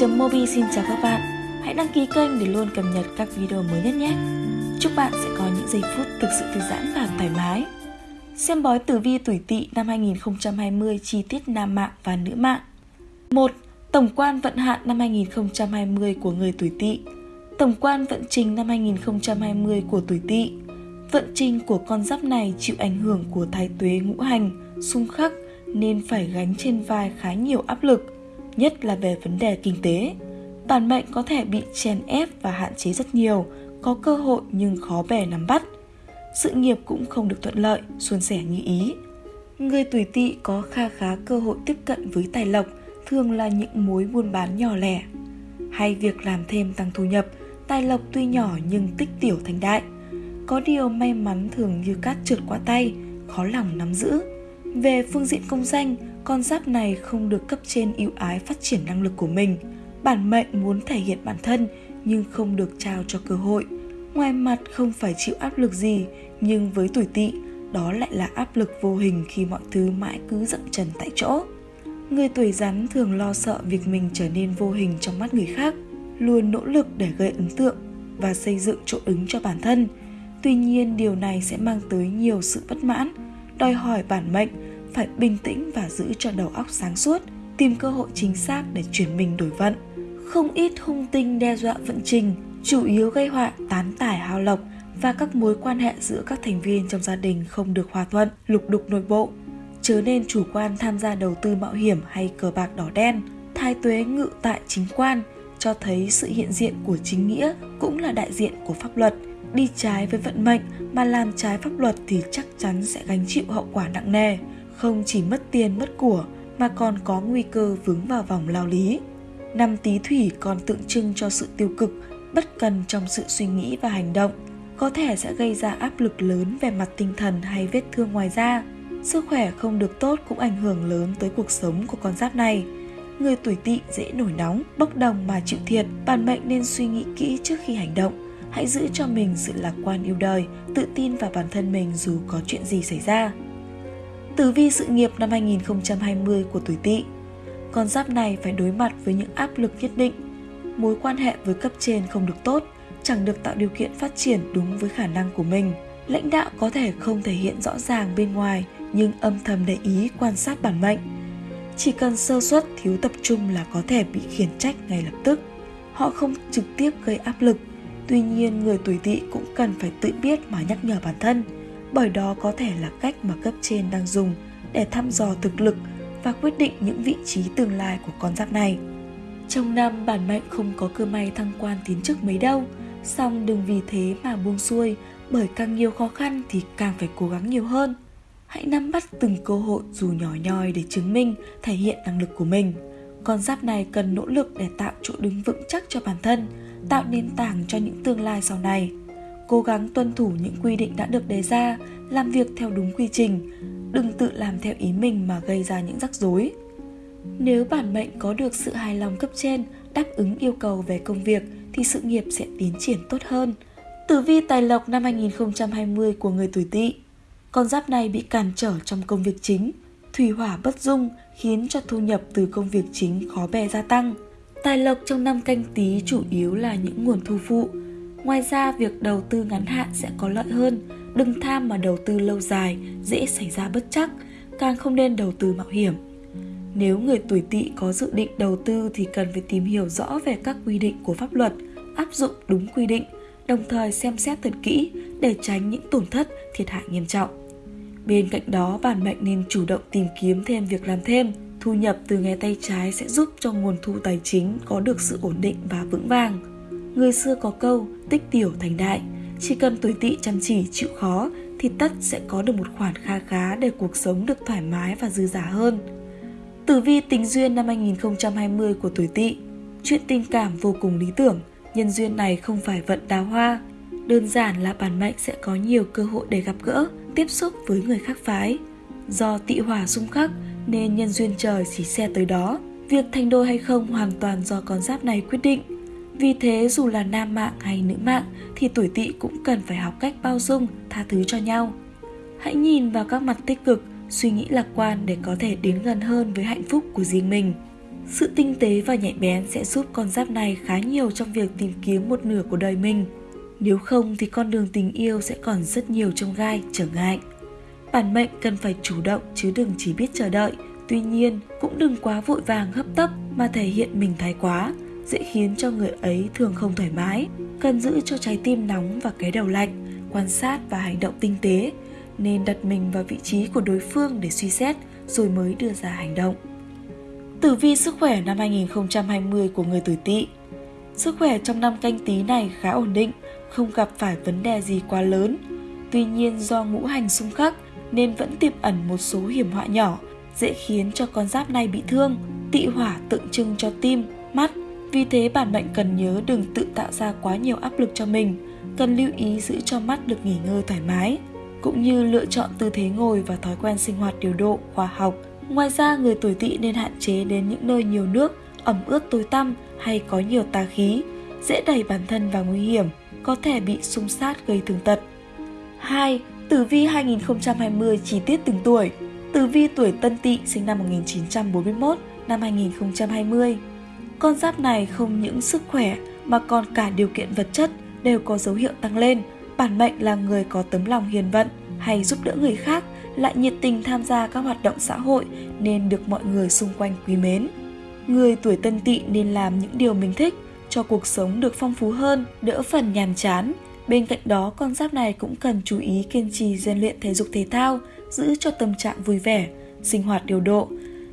Mobi xin chào các bạn. Hãy đăng ký kênh để luôn cập nhật các video mới nhất nhé. Chúc bạn sẽ có những giây phút thực sự thư giãn và thoải mái. Xem bói tử vi tuổi Tỵ năm 2020 chi tiết nam mạng và nữ mạng. 1. Tổng quan vận hạn năm 2020 của người tuổi Tỵ. Tổng quan vận trình năm 2020 của tuổi Tỵ. Vận trình của con giáp này chịu ảnh hưởng của thái tuế ngũ hành, xung khắc nên phải gánh trên vai khá nhiều áp lực nhất là về vấn đề kinh tế. Bản mệnh có thể bị chèn ép và hạn chế rất nhiều, có cơ hội nhưng khó bè nắm bắt. Sự nghiệp cũng không được thuận lợi, suôn sẻ như ý. Người tuổi tỵ có kha khá cơ hội tiếp cận với tài lộc, thường là những mối buôn bán nhỏ lẻ. Hay việc làm thêm tăng thu nhập, tài lộc tuy nhỏ nhưng tích tiểu thành đại. Có điều may mắn thường như cát trượt qua tay, khó lòng nắm giữ. Về phương diện công danh, con giáp này không được cấp trên ưu ái phát triển năng lực của mình. Bản mệnh muốn thể hiện bản thân nhưng không được trao cho cơ hội. Ngoài mặt không phải chịu áp lực gì, nhưng với tuổi tỵ, đó lại là áp lực vô hình khi mọi thứ mãi cứ dậm chân tại chỗ. Người tuổi rắn thường lo sợ việc mình trở nên vô hình trong mắt người khác, luôn nỗ lực để gây ấn tượng và xây dựng chỗ đứng cho bản thân. Tuy nhiên điều này sẽ mang tới nhiều sự bất mãn, đòi hỏi bản mệnh phải bình tĩnh và giữ cho đầu óc sáng suốt, tìm cơ hội chính xác để chuyển mình đổi vận. Không ít hung tinh đe dọa vận trình, chủ yếu gây họa tán tải hao lộc và các mối quan hệ giữa các thành viên trong gia đình không được hòa thuận, lục đục nội bộ. Chớ nên chủ quan tham gia đầu tư mạo hiểm hay cờ bạc đỏ đen. Thái tuế ngự tại chính quan cho thấy sự hiện diện của chính nghĩa cũng là đại diện của pháp luật. Đi trái với vận mệnh mà làm trái pháp luật thì chắc chắn sẽ gánh chịu hậu quả nặng nề không chỉ mất tiền mất của mà còn có nguy cơ vướng vào vòng lao lý. Năm tý thủy còn tượng trưng cho sự tiêu cực, bất cần trong sự suy nghĩ và hành động, có thể sẽ gây ra áp lực lớn về mặt tinh thần hay vết thương ngoài da. Sức khỏe không được tốt cũng ảnh hưởng lớn tới cuộc sống của con giáp này. Người tuổi tỵ dễ nổi nóng, bốc đồng mà chịu thiệt, bản mệnh nên suy nghĩ kỹ trước khi hành động. Hãy giữ cho mình sự lạc quan yêu đời, tự tin vào bản thân mình dù có chuyện gì xảy ra. Tử vi sự nghiệp năm 2020 của tuổi Tỵ. Con giáp này phải đối mặt với những áp lực nhất định. Mối quan hệ với cấp trên không được tốt, chẳng được tạo điều kiện phát triển đúng với khả năng của mình. Lãnh đạo có thể không thể hiện rõ ràng bên ngoài nhưng âm thầm để ý quan sát bản mệnh. Chỉ cần sơ suất thiếu tập trung là có thể bị khiển trách ngay lập tức. Họ không trực tiếp gây áp lực, tuy nhiên người tuổi tỵ cũng cần phải tự biết mà nhắc nhở bản thân bởi đó có thể là cách mà cấp trên đang dùng để thăm dò thực lực và quyết định những vị trí tương lai của con giáp này. Trong năm bản mệnh không có cơ may thăng quan tiến chức mấy đâu, song đừng vì thế mà buông xuôi, bởi càng nhiều khó khăn thì càng phải cố gắng nhiều hơn. Hãy nắm bắt từng cơ hội dù nhỏ nhoi để chứng minh, thể hiện năng lực của mình. Con giáp này cần nỗ lực để tạo chỗ đứng vững chắc cho bản thân, tạo nền tảng cho những tương lai sau này cố gắng tuân thủ những quy định đã được đề ra, làm việc theo đúng quy trình, đừng tự làm theo ý mình mà gây ra những rắc rối. Nếu bản mệnh có được sự hài lòng cấp trên, đáp ứng yêu cầu về công việc thì sự nghiệp sẽ tiến triển tốt hơn. Tử vi tài lộc năm 2020 của người tuổi Tỵ. Con giáp này bị cản trở trong công việc chính, thủy hỏa bất dung khiến cho thu nhập từ công việc chính khó bè gia tăng. Tài lộc trong năm canh tí chủ yếu là những nguồn thu phụ, Ngoài ra, việc đầu tư ngắn hạn sẽ có lợi hơn. Đừng tham mà đầu tư lâu dài, dễ xảy ra bất chắc, càng không nên đầu tư mạo hiểm. Nếu người tuổi tỵ có dự định đầu tư thì cần phải tìm hiểu rõ về các quy định của pháp luật, áp dụng đúng quy định, đồng thời xem xét thật kỹ để tránh những tổn thất, thiệt hại nghiêm trọng. Bên cạnh đó, bản mệnh nên chủ động tìm kiếm thêm việc làm thêm. Thu nhập từ nghề tay trái sẽ giúp cho nguồn thu tài chính có được sự ổn định và vững vàng. Người xưa có câu tích tiểu thành đại, chỉ cần tuổi tỵ chăm chỉ chịu khó thì tất sẽ có được một khoản kha khá để cuộc sống được thoải mái và dư giả hơn. Tử vi tình duyên năm 2020 của tuổi tỵ Chuyện tình cảm vô cùng lý tưởng, nhân duyên này không phải vận đào hoa. Đơn giản là bản mệnh sẽ có nhiều cơ hội để gặp gỡ, tiếp xúc với người khác phái. Do tị hỏa xung khắc nên nhân duyên trời chỉ xe tới đó. Việc thành đôi hay không hoàn toàn do con giáp này quyết định. Vì thế dù là nam mạng hay nữ mạng thì tuổi tỵ cũng cần phải học cách bao dung, tha thứ cho nhau. Hãy nhìn vào các mặt tích cực, suy nghĩ lạc quan để có thể đến gần hơn với hạnh phúc của riêng mình. Sự tinh tế và nhạy bén sẽ giúp con giáp này khá nhiều trong việc tìm kiếm một nửa của đời mình. Nếu không thì con đường tình yêu sẽ còn rất nhiều trong gai, trở ngại. Bản mệnh cần phải chủ động chứ đừng chỉ biết chờ đợi. Tuy nhiên, cũng đừng quá vội vàng hấp tấp mà thể hiện mình thái quá, dễ khiến cho người ấy thường không thoải mái. Cần giữ cho trái tim nóng và cái đầu lạnh, quan sát và hành động tinh tế, nên đặt mình vào vị trí của đối phương để suy xét rồi mới đưa ra hành động. Tử vi sức khỏe năm 2020 của người tuổi Tỵ. Sức khỏe trong năm canh tí này khá ổn định, không gặp phải vấn đề gì quá lớn. Tuy nhiên do ngũ hành xung khắc nên vẫn tiềm ẩn một số hiểm họa nhỏ, dễ khiến cho con giáp này bị thương. Tị hỏa tượng trưng cho tim, mắt, vì thế bản mệnh cần nhớ đừng tự tạo ra quá nhiều áp lực cho mình, cần lưu ý giữ cho mắt được nghỉ ngơi thoải mái, cũng như lựa chọn tư thế ngồi và thói quen sinh hoạt điều độ, khoa học. Ngoài ra, người tuổi tỵ nên hạn chế đến những nơi nhiều nước, ẩm ướt tối tăm hay có nhiều tà khí, dễ đẩy bản thân vào nguy hiểm, có thể bị xung sát gây thương tật. 2. Tử vi 2020 chi tiết từng tuổi Tử vi tuổi Tân Tỵ sinh năm 1941, năm 2020 con giáp này không những sức khỏe mà còn cả điều kiện vật chất đều có dấu hiệu tăng lên. Bản mệnh là người có tấm lòng hiền vận hay giúp đỡ người khác, lại nhiệt tình tham gia các hoạt động xã hội nên được mọi người xung quanh quý mến. Người tuổi tân tỵ nên làm những điều mình thích cho cuộc sống được phong phú hơn, đỡ phần nhàm chán. Bên cạnh đó, con giáp này cũng cần chú ý kiên trì rèn luyện thể dục thể thao, giữ cho tâm trạng vui vẻ, sinh hoạt điều độ,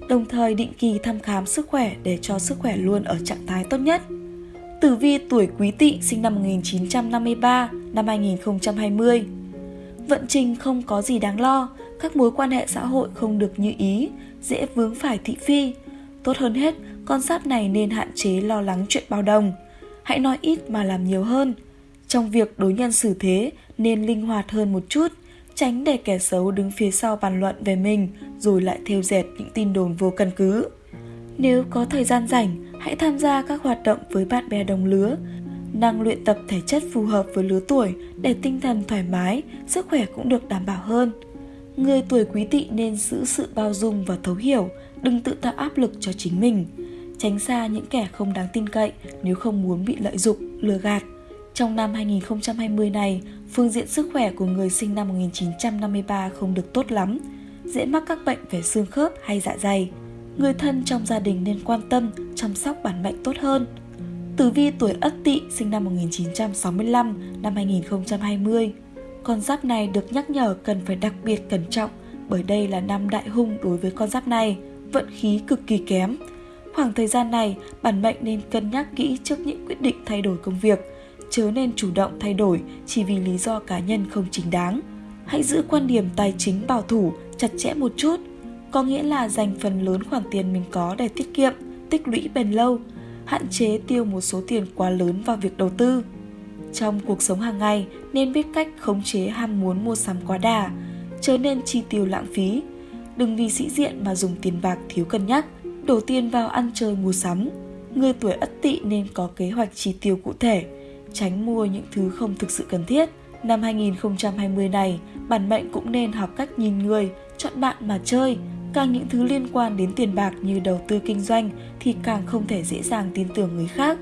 đồng thời định kỳ thăm khám sức khỏe để cho sức khỏe luôn ở trạng thái tốt nhất. Tử vi tuổi Quý Tỵ sinh năm 1953, năm 2020. Vận trình không có gì đáng lo, các mối quan hệ xã hội không được như ý, dễ vướng phải thị phi. Tốt hơn hết, con giáp này nên hạn chế lo lắng chuyện bao đồng. Hãy nói ít mà làm nhiều hơn. Trong việc đối nhân xử thế nên linh hoạt hơn một chút – tránh để kẻ xấu đứng phía sau bàn luận về mình rồi lại theo dệt những tin đồn vô căn cứ. Nếu có thời gian rảnh, hãy tham gia các hoạt động với bạn bè đồng lứa, năng luyện tập thể chất phù hợp với lứa tuổi để tinh thần thoải mái, sức khỏe cũng được đảm bảo hơn. Người tuổi quý tỵ nên giữ sự bao dung và thấu hiểu, đừng tự tạo áp lực cho chính mình. Tránh xa những kẻ không đáng tin cậy nếu không muốn bị lợi dụng, lừa gạt. Trong năm 2020 này, phương diện sức khỏe của người sinh năm 1953 không được tốt lắm, dễ mắc các bệnh về xương khớp hay dạ dày. Người thân trong gia đình nên quan tâm, chăm sóc bản mệnh tốt hơn. Tử vi tuổi Ất Tỵ sinh năm 1965 năm 2020. Con giáp này được nhắc nhở cần phải đặc biệt cẩn trọng bởi đây là năm đại hung đối với con giáp này, vận khí cực kỳ kém. Khoảng thời gian này, bản mệnh nên cân nhắc kỹ trước những quyết định thay đổi công việc, chớ nên chủ động thay đổi chỉ vì lý do cá nhân không chính đáng. Hãy giữ quan điểm tài chính bảo thủ, chặt chẽ một chút, có nghĩa là dành phần lớn khoản tiền mình có để tiết kiệm, tích lũy bền lâu, hạn chế tiêu một số tiền quá lớn vào việc đầu tư. Trong cuộc sống hàng ngày nên biết cách khống chế ham muốn mua sắm quá đà, chớ nên chi tiêu lãng phí. Đừng vì sĩ diện mà dùng tiền bạc thiếu cân nhắc, đổ tiền vào ăn chơi mua sắm. Người tuổi ất tỵ nên có kế hoạch chi tiêu cụ thể, tránh mua những thứ không thực sự cần thiết. Năm 2020 này, bản mệnh cũng nên học cách nhìn người, chọn bạn mà chơi. Càng những thứ liên quan đến tiền bạc như đầu tư kinh doanh thì càng không thể dễ dàng tin tưởng người khác.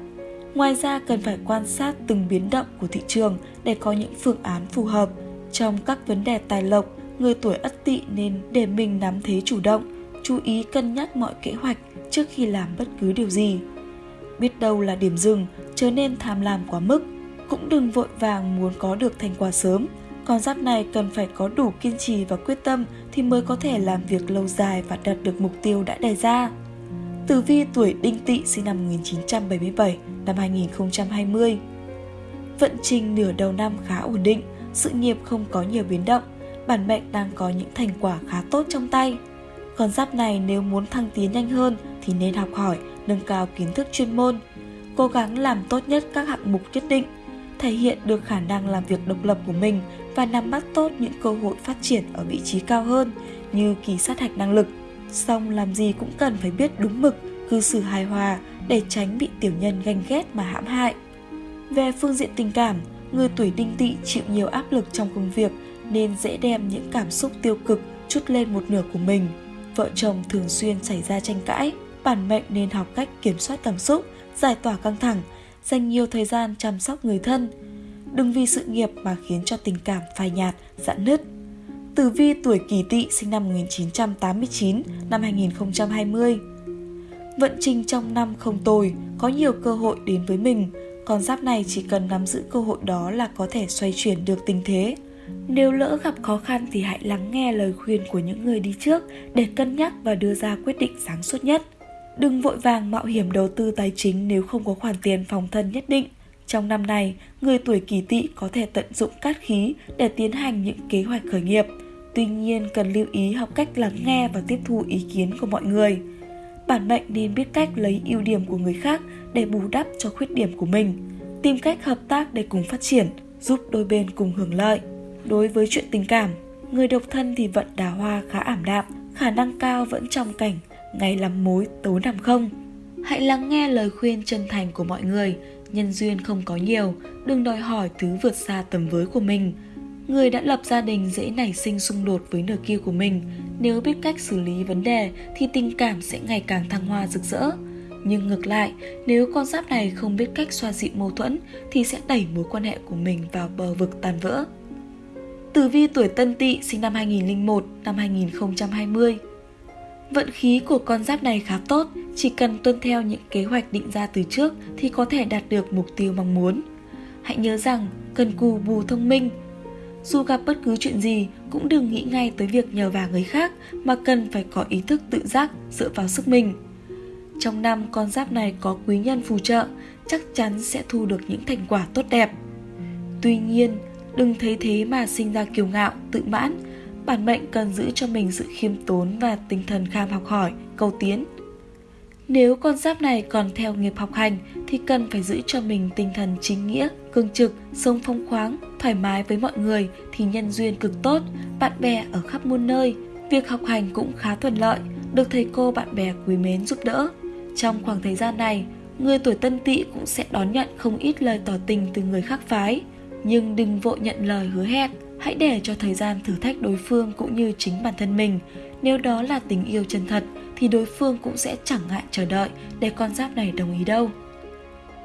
Ngoài ra cần phải quan sát từng biến động của thị trường để có những phương án phù hợp. Trong các vấn đề tài lộc, người tuổi ất tỵ nên để mình nắm thế chủ động, chú ý cân nhắc mọi kế hoạch trước khi làm bất cứ điều gì biết đâu là điểm dừng, chớ nên tham lam quá mức. Cũng đừng vội vàng muốn có được thành quả sớm, con giáp này cần phải có đủ kiên trì và quyết tâm thì mới có thể làm việc lâu dài và đạt được mục tiêu đã đề ra. Tử vi tuổi đinh tỵ sinh năm 1977, năm 2020 Vận trình nửa đầu năm khá ổn định, sự nghiệp không có nhiều biến động, bản mệnh đang có những thành quả khá tốt trong tay. Con giáp này nếu muốn thăng tiến nhanh hơn thì nên học hỏi, nâng cao kiến thức chuyên môn, cố gắng làm tốt nhất các hạng mục nhất định, thể hiện được khả năng làm việc độc lập của mình và nắm bắt tốt những cơ hội phát triển ở vị trí cao hơn như kỳ sát hạch năng lực. Song làm gì cũng cần phải biết đúng mực, cư xử hài hòa để tránh bị tiểu nhân ganh ghét mà hãm hại. Về phương diện tình cảm, người tuổi đinh tỵ chịu nhiều áp lực trong công việc nên dễ đem những cảm xúc tiêu cực chút lên một nửa của mình. Vợ chồng thường xuyên xảy ra tranh cãi, bản mệnh nên học cách kiểm soát cảm xúc, giải tỏa căng thẳng, dành nhiều thời gian chăm sóc người thân. Đừng vì sự nghiệp mà khiến cho tình cảm phai nhạt, giãn nứt. Tử vi tuổi Kỷ Tỵ sinh năm 1989 năm 2020. Vận trình trong năm không tồi, có nhiều cơ hội đến với mình, con giáp này chỉ cần nắm giữ cơ hội đó là có thể xoay chuyển được tình thế. Nếu lỡ gặp khó khăn thì hãy lắng nghe lời khuyên của những người đi trước để cân nhắc và đưa ra quyết định sáng suốt nhất. Đừng vội vàng mạo hiểm đầu tư tài chính nếu không có khoản tiền phòng thân nhất định. Trong năm này, người tuổi kỷ tỵ có thể tận dụng cát khí để tiến hành những kế hoạch khởi nghiệp. Tuy nhiên, cần lưu ý học cách lắng nghe và tiếp thu ý kiến của mọi người. Bản mệnh nên biết cách lấy ưu điểm của người khác để bù đắp cho khuyết điểm của mình. Tìm cách hợp tác để cùng phát triển, giúp đôi bên cùng hưởng lợi. Đối với chuyện tình cảm, người độc thân thì vận đào hoa khá ảm đạm, khả năng cao vẫn trong cảnh ngày làm mối tối nằm không. Hãy lắng nghe lời khuyên chân thành của mọi người, nhân duyên không có nhiều, đừng đòi hỏi thứ vượt xa tầm với của mình. Người đã lập gia đình dễ nảy sinh xung đột với nửa kia của mình, nếu biết cách xử lý vấn đề thì tình cảm sẽ ngày càng thăng hoa rực rỡ. Nhưng ngược lại, nếu con giáp này không biết cách xoa dịu mâu thuẫn thì sẽ đẩy mối quan hệ của mình vào bờ vực tan vỡ. Tử vi tuổi Tân Tỵ sinh năm 2001 năm 2020. Vận khí của con giáp này khá tốt, chỉ cần tuân theo những kế hoạch định ra từ trước thì có thể đạt được mục tiêu mong muốn. Hãy nhớ rằng, cần cù bù thông minh. Dù gặp bất cứ chuyện gì, cũng đừng nghĩ ngay tới việc nhờ vả người khác mà cần phải có ý thức tự giác dựa vào sức mình. Trong năm con giáp này có quý nhân phù trợ, chắc chắn sẽ thu được những thành quả tốt đẹp. Tuy nhiên, đừng thấy thế mà sinh ra kiêu ngạo, tự mãn. Bản mệnh cần giữ cho mình sự khiêm tốn và tinh thần kham học hỏi, cầu tiến. Nếu con giáp này còn theo nghiệp học hành thì cần phải giữ cho mình tinh thần chính nghĩa, cương trực, sống phong khoáng, thoải mái với mọi người thì nhân duyên cực tốt, bạn bè ở khắp muôn nơi. Việc học hành cũng khá thuận lợi, được thầy cô bạn bè quý mến giúp đỡ. Trong khoảng thời gian này, người tuổi tân tỵ cũng sẽ đón nhận không ít lời tỏ tình từ người khác phái. Nhưng đừng vội nhận lời hứa hẹn, hãy để cho thời gian thử thách đối phương cũng như chính bản thân mình. Nếu đó là tình yêu chân thật thì đối phương cũng sẽ chẳng ngại chờ đợi để con giáp này đồng ý đâu.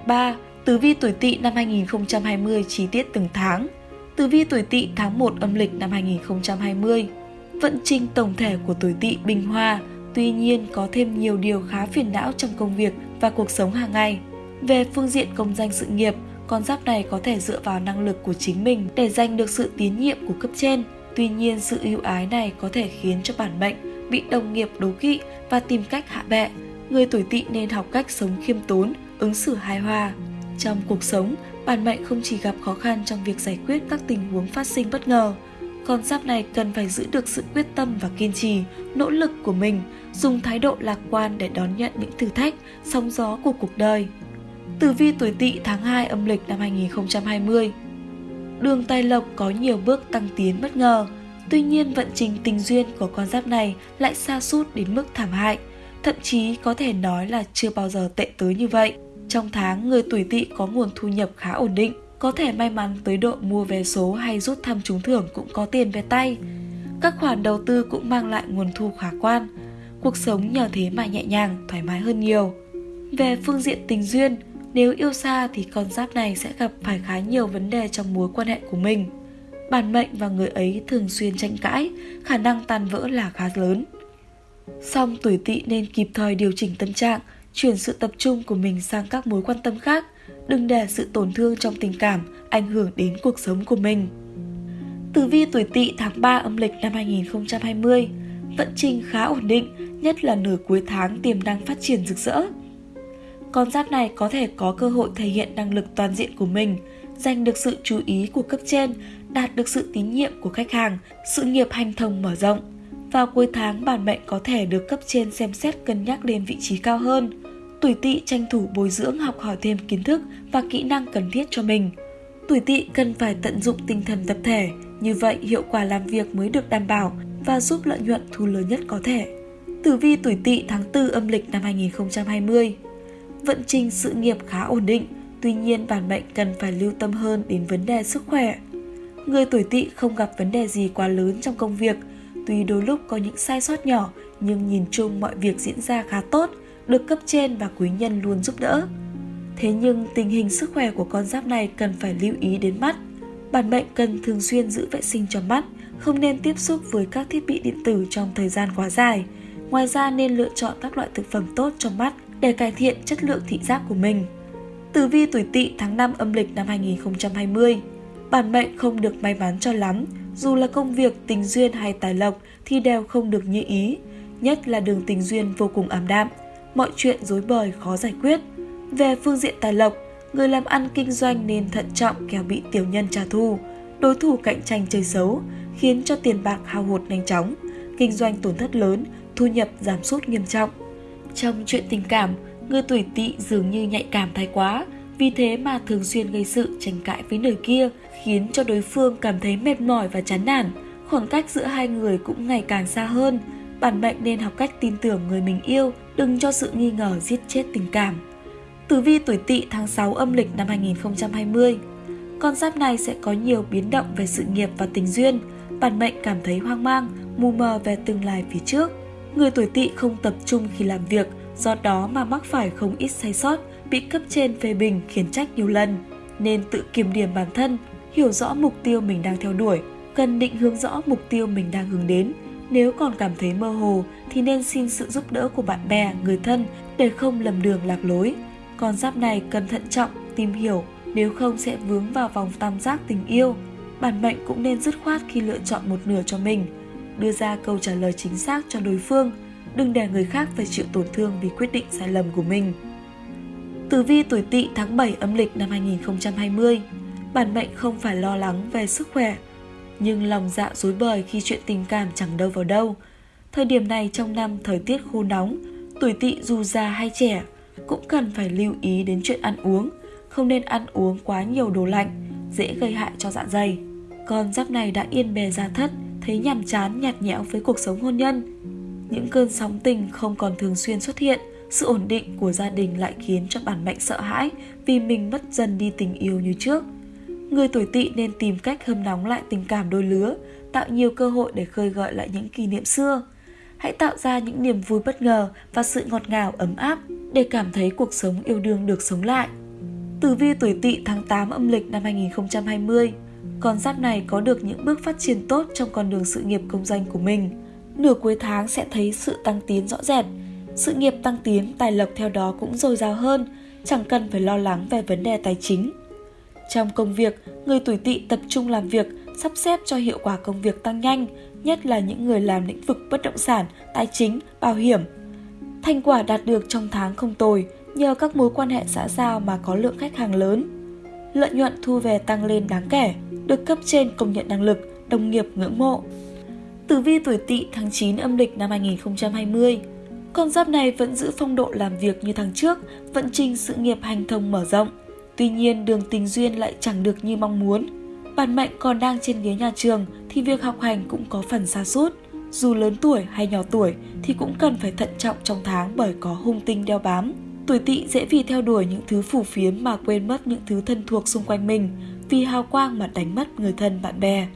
3. Tử vi tuổi Tỵ năm 2020 chi tiết từng tháng. Tử vi tuổi Tỵ tháng 1 âm lịch năm 2020. Vận trình tổng thể của tuổi Tỵ bình hòa, tuy nhiên có thêm nhiều điều khá phiền não trong công việc và cuộc sống hàng ngày. Về phương diện công danh sự nghiệp, con giáp này có thể dựa vào năng lực của chính mình để giành được sự tín nhiệm của cấp trên. Tuy nhiên, sự ưu ái này có thể khiến cho bản mệnh bị đồng nghiệp đố kỵ và tìm cách hạ bệ. Người tuổi tỵ nên học cách sống khiêm tốn, ứng xử hài hòa. Trong cuộc sống, bản mệnh không chỉ gặp khó khăn trong việc giải quyết các tình huống phát sinh bất ngờ, con giáp này cần phải giữ được sự quyết tâm và kiên trì, nỗ lực của mình, dùng thái độ lạc quan để đón nhận những thử thách, sóng gió của cuộc đời. Tử vi tuổi Tỵ tháng 2 âm lịch năm 2020. Đường tài lộc có nhiều bước tăng tiến bất ngờ, tuy nhiên vận trình tình duyên của con giáp này lại xa sút đến mức thảm hại, thậm chí có thể nói là chưa bao giờ tệ tới như vậy. Trong tháng, người tuổi Tỵ có nguồn thu nhập khá ổn định, có thể may mắn tới độ mua vé số hay rút thăm trúng thưởng cũng có tiền về tay. Các khoản đầu tư cũng mang lại nguồn thu khả quan. Cuộc sống nhờ thế mà nhẹ nhàng, thoải mái hơn nhiều. Về phương diện tình duyên, nếu yêu xa thì con giáp này sẽ gặp phải khá nhiều vấn đề trong mối quan hệ của mình. Bản mệnh và người ấy thường xuyên tranh cãi, khả năng tan vỡ là khá lớn. Song tuổi tỵ nên kịp thời điều chỉnh tâm trạng, chuyển sự tập trung của mình sang các mối quan tâm khác, đừng để sự tổn thương trong tình cảm ảnh hưởng đến cuộc sống của mình. Tử vi tuổi tỵ tháng 3 âm lịch năm 2020 Vận trình khá ổn định, nhất là nửa cuối tháng tiềm năng phát triển rực rỡ con giáp này có thể có cơ hội thể hiện năng lực toàn diện của mình, giành được sự chú ý của cấp trên, đạt được sự tín nhiệm của khách hàng, sự nghiệp hành thông mở rộng. Vào cuối tháng, bản mệnh có thể được cấp trên xem xét cân nhắc lên vị trí cao hơn. Tuổi tỵ tranh thủ bồi dưỡng học hỏi thêm kiến thức và kỹ năng cần thiết cho mình. Tuổi tỵ cần phải tận dụng tinh thần tập thể, như vậy hiệu quả làm việc mới được đảm bảo và giúp lợi nhuận thu lớn nhất có thể. Tử vi tuổi tỵ tháng 4 âm lịch năm 2020 vận trình sự nghiệp khá ổn định, tuy nhiên bản mệnh cần phải lưu tâm hơn đến vấn đề sức khỏe. Người tuổi tỵ không gặp vấn đề gì quá lớn trong công việc, tuy đôi lúc có những sai sót nhỏ nhưng nhìn chung mọi việc diễn ra khá tốt, được cấp trên và quý nhân luôn giúp đỡ. Thế nhưng tình hình sức khỏe của con giáp này cần phải lưu ý đến mắt. Bản mệnh cần thường xuyên giữ vệ sinh cho mắt, không nên tiếp xúc với các thiết bị điện tử trong thời gian quá dài. Ngoài ra nên lựa chọn các loại thực phẩm tốt cho mắt để cải thiện chất lượng thị giác của mình. Tử vi tuổi Tỵ tháng 5 âm lịch năm 2020. Bản mệnh không được may mắn cho lắm, dù là công việc, tình duyên hay tài lộc thì đều không được như ý, nhất là đường tình duyên vô cùng ảm đạm, mọi chuyện rối bời khó giải quyết. Về phương diện tài lộc, người làm ăn kinh doanh nên thận trọng kẻo bị tiểu nhân trả thù, đối thủ cạnh tranh chơi xấu, khiến cho tiền bạc hao hụt nhanh chóng, kinh doanh tổn thất lớn, thu nhập giảm sút nghiêm trọng. Trong chuyện tình cảm, người tuổi tỵ dường như nhạy cảm thái quá, vì thế mà thường xuyên gây sự tranh cãi với người kia, khiến cho đối phương cảm thấy mệt mỏi và chán nản. Khoảng cách giữa hai người cũng ngày càng xa hơn. Bản mệnh nên học cách tin tưởng người mình yêu, đừng cho sự nghi ngờ giết chết tình cảm. Tử vi tuổi tỵ tháng 6 âm lịch năm 2020 Con giáp này sẽ có nhiều biến động về sự nghiệp và tình duyên. Bản mệnh cảm thấy hoang mang, mù mờ về tương lai phía trước. Người tuổi tỵ không tập trung khi làm việc, do đó mà mắc phải không ít sai sót, bị cấp trên phê bình khiến trách nhiều lần. Nên tự kiểm điểm bản thân, hiểu rõ mục tiêu mình đang theo đuổi, cần định hướng rõ mục tiêu mình đang hướng đến. Nếu còn cảm thấy mơ hồ thì nên xin sự giúp đỡ của bạn bè, người thân để không lầm đường lạc lối. Con giáp này cần thận trọng, tìm hiểu, nếu không sẽ vướng vào vòng tam giác tình yêu. Bản mệnh cũng nên dứt khoát khi lựa chọn một nửa cho mình, đưa ra câu trả lời chính xác cho đối phương, đừng để người khác phải chịu tổn thương vì quyết định sai lầm của mình. Tử vi tuổi Tỵ tháng 7 âm lịch năm 2020. Bản mệnh không phải lo lắng về sức khỏe, nhưng lòng dạ dối bời khi chuyện tình cảm chẳng đâu vào đâu. Thời điểm này trong năm thời tiết khô nóng, tuổi Tỵ dù già hay trẻ cũng cần phải lưu ý đến chuyện ăn uống, không nên ăn uống quá nhiều đồ lạnh, dễ gây hại cho dạ dày. Con giáp này đã yên bề gia thất, thấy nhàm chán nhạt nhẽo với cuộc sống hôn nhân. Những cơn sóng tình không còn thường xuyên xuất hiện, sự ổn định của gia đình lại khiến cho bản mệnh sợ hãi vì mình mất dần đi tình yêu như trước. Người tuổi tỵ nên tìm cách hâm nóng lại tình cảm đôi lứa, tạo nhiều cơ hội để khơi gợi lại những kỷ niệm xưa. Hãy tạo ra những niềm vui bất ngờ và sự ngọt ngào ấm áp để cảm thấy cuộc sống yêu đương được sống lại. Tử vi tuổi tỵ tháng 8 âm lịch năm 2020 con giáp này có được những bước phát triển tốt trong con đường sự nghiệp công danh của mình. Nửa cuối tháng sẽ thấy sự tăng tiến rõ rệt, sự nghiệp tăng tiến, tài lộc theo đó cũng dồi dào hơn, chẳng cần phải lo lắng về vấn đề tài chính. Trong công việc, người tuổi tỵ tập trung làm việc, sắp xếp cho hiệu quả công việc tăng nhanh, nhất là những người làm lĩnh vực bất động sản, tài chính, bảo hiểm. Thành quả đạt được trong tháng không tồi, nhờ các mối quan hệ xã giao mà có lượng khách hàng lớn. Lợi nhuận thu về tăng lên đáng kể, được cấp trên công nhận năng lực, đồng nghiệp ngưỡng mộ. Tử vi tuổi tỵ tháng 9 âm lịch năm 2020 con giáp này vẫn giữ phong độ làm việc như tháng trước, vận trình sự nghiệp hành thông mở rộng. Tuy nhiên đường tình duyên lại chẳng được như mong muốn. Bản mệnh còn đang trên ghế nhà trường thì việc học hành cũng có phần xa sút Dù lớn tuổi hay nhỏ tuổi thì cũng cần phải thận trọng trong tháng bởi có hung tinh đeo bám. Tuổi tỵ dễ vì theo đuổi những thứ phù phiếm mà quên mất những thứ thân thuộc xung quanh mình, vì hào quang mà đánh mất người thân bạn bè.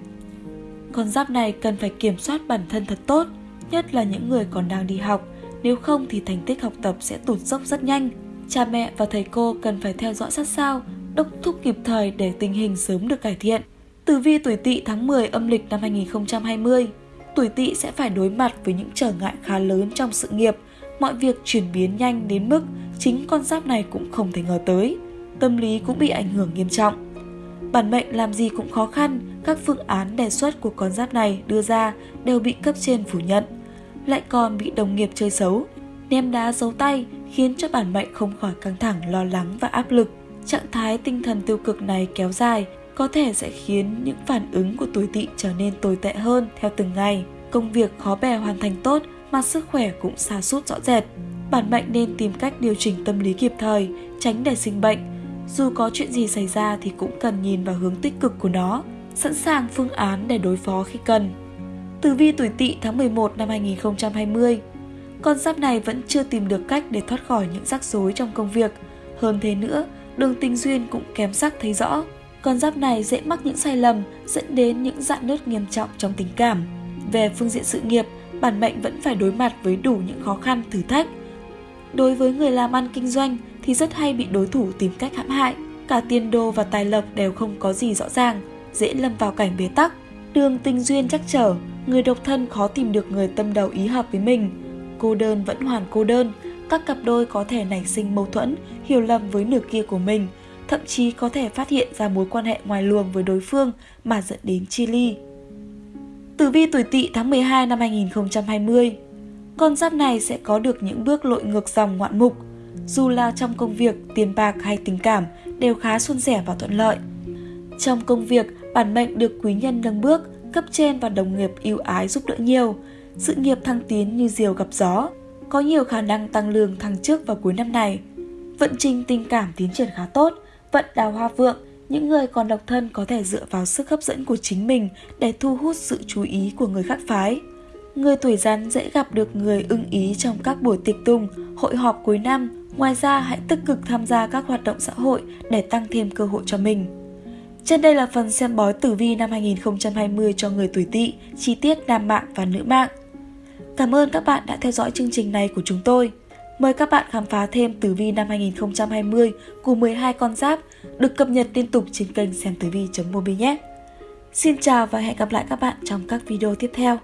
Con giáp này cần phải kiểm soát bản thân thật tốt, nhất là những người còn đang đi học, nếu không thì thành tích học tập sẽ tụt dốc rất nhanh. Cha mẹ và thầy cô cần phải theo dõi sát sao, đốc thúc kịp thời để tình hình sớm được cải thiện. Tử vi tuổi tỵ tháng 10 âm lịch năm 2020 Tuổi tỵ sẽ phải đối mặt với những trở ngại khá lớn trong sự nghiệp, mọi việc chuyển biến nhanh đến mức chính con giáp này cũng không thể ngờ tới. Tâm lý cũng bị ảnh hưởng nghiêm trọng. Bản mệnh làm gì cũng khó khăn, các phương án đề xuất của con giáp này đưa ra đều bị cấp trên phủ nhận lại còn bị đồng nghiệp chơi xấu. Ném đá giấu tay khiến cho bản mệnh không khỏi căng thẳng, lo lắng và áp lực. Trạng thái tinh thần tiêu cực này kéo dài có thể sẽ khiến những phản ứng của tuổi tỵ trở nên tồi tệ hơn theo từng ngày. Công việc khó bè hoàn thành tốt mà sức khỏe cũng xa sút rõ rệt. Bản mệnh nên tìm cách điều chỉnh tâm lý kịp thời, tránh để sinh bệnh. Dù có chuyện gì xảy ra thì cũng cần nhìn vào hướng tích cực của nó, sẵn sàng phương án để đối phó khi cần. Tử vi tuổi tỵ tháng 11 năm 2020 Con giáp này vẫn chưa tìm được cách để thoát khỏi những rắc rối trong công việc. Hơn thế nữa, đường tình duyên cũng kém sắc thấy rõ. Con giáp này dễ mắc những sai lầm dẫn đến những dạn nứt nghiêm trọng trong tình cảm. Về phương diện sự nghiệp, bản mệnh vẫn phải đối mặt với đủ những khó khăn, thử thách. Đối với người làm ăn kinh doanh thì rất hay bị đối thủ tìm cách hãm hại. Cả tiền đồ và tài lộc đều không có gì rõ ràng, dễ lâm vào cảnh bế tắc. Đường tình duyên chắc trở, người độc thân khó tìm được người tâm đầu ý hợp với mình. Cô đơn vẫn hoàn cô đơn, các cặp đôi có thể nảy sinh mâu thuẫn, hiểu lầm với nửa kia của mình, thậm chí có thể phát hiện ra mối quan hệ ngoài luồng với đối phương mà dẫn đến chia ly. Tử vi tuổi tỵ tháng 12 năm 2020 Con giáp này sẽ có được những bước lội ngược dòng ngoạn mục, dù là trong công việc, tiền bạc hay tình cảm đều khá suôn sẻ và thuận lợi. Trong công việc, bản mệnh được quý nhân nâng bước, cấp trên và đồng nghiệp yêu ái giúp đỡ nhiều, sự nghiệp thăng tiến như diều gặp gió, có nhiều khả năng tăng lương thăng chức vào cuối năm này. Vận trình tình cảm tiến triển khá tốt, vận đào hoa vượng, những người còn độc thân có thể dựa vào sức hấp dẫn của chính mình để thu hút sự chú ý của người khác phái. Người tuổi rắn dễ gặp được người ưng ý trong các buổi tiệc tùng, hội họp cuối năm. Ngoài ra, hãy tích cực tham gia các hoạt động xã hội để tăng thêm cơ hội cho mình. Trên đây là phần xem bói tử vi năm 2020 cho người tuổi tỵ, chi tiết nam mạng và nữ mạng. Cảm ơn các bạn đã theo dõi chương trình này của chúng tôi. Mời các bạn khám phá thêm tử vi năm 2020 của 12 con giáp được cập nhật liên tục trên kênh xem tử vi.mobi nhé. Xin chào và hẹn gặp lại các bạn trong các video tiếp theo.